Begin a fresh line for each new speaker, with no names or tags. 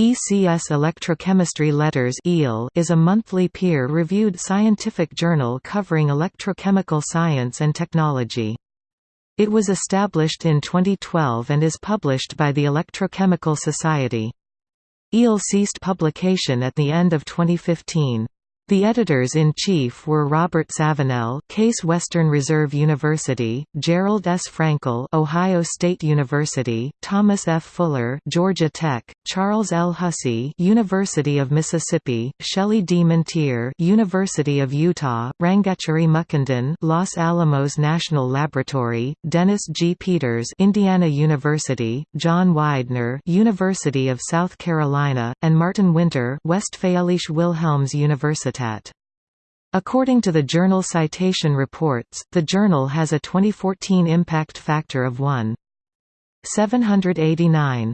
ECS Electrochemistry Letters is a monthly peer-reviewed scientific journal covering electrochemical science and technology. It was established in 2012 and is published by the Electrochemical Society. EEL ceased publication at the end of 2015. The editors-in-chief were Robert Savinell Case Western Reserve University, Gerald S. Frankel Ohio State University, Thomas F. Fuller Georgia Tech, Charles L. Hussey University of Mississippi, Shelley D. Minteer University of Utah, Rangachari Mukundan Los Alamos National Laboratory, Dennis G. Peters Indiana University, John Weidner University of South Carolina, and Martin Winter Westfälische Wilhelms Universität According to the journal Citation Reports, the journal has a 2014 impact factor of 1.789.